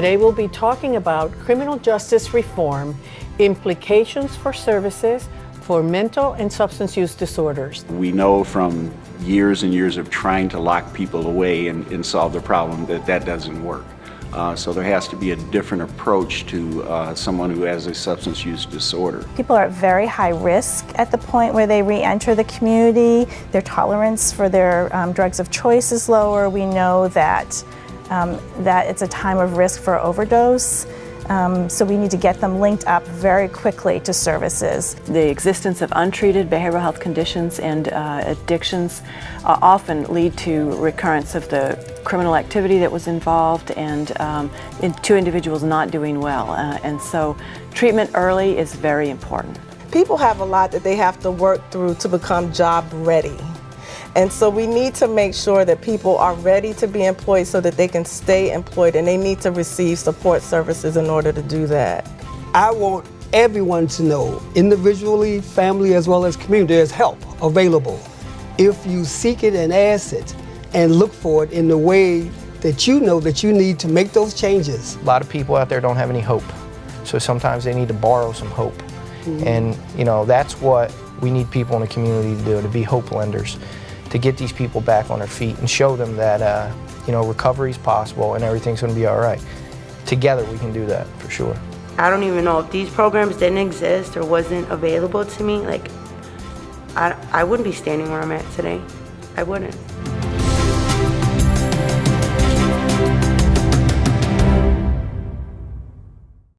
Today we'll be talking about criminal justice reform, implications for services for mental and substance use disorders. We know from years and years of trying to lock people away and, and solve the problem that that doesn't work. Uh, so there has to be a different approach to uh, someone who has a substance use disorder. People are at very high risk at the point where they re-enter the community. Their tolerance for their um, drugs of choice is lower. We know that, um, that it's a time of risk for overdose. Um, so we need to get them linked up very quickly to services. The existence of untreated behavioral health conditions and uh, addictions uh, often lead to recurrence of the criminal activity that was involved and um, in two individuals not doing well. Uh, and so treatment early is very important. People have a lot that they have to work through to become job ready. And so we need to make sure that people are ready to be employed so that they can stay employed and they need to receive support services in order to do that. I want everyone to know, individually, family, as well as community, there's help available. If you seek it and ask it and look for it in the way that you know that you need to make those changes. A lot of people out there don't have any hope. So sometimes they need to borrow some hope. Mm -hmm. And, you know, that's what we need people in the community to do, to be hope lenders to get these people back on their feet and show them that uh, you know recovery is possible and everything's going to be all right. Together we can do that for sure. I don't even know if these programs didn't exist or wasn't available to me. Like, I, I wouldn't be standing where I'm at today. I wouldn't.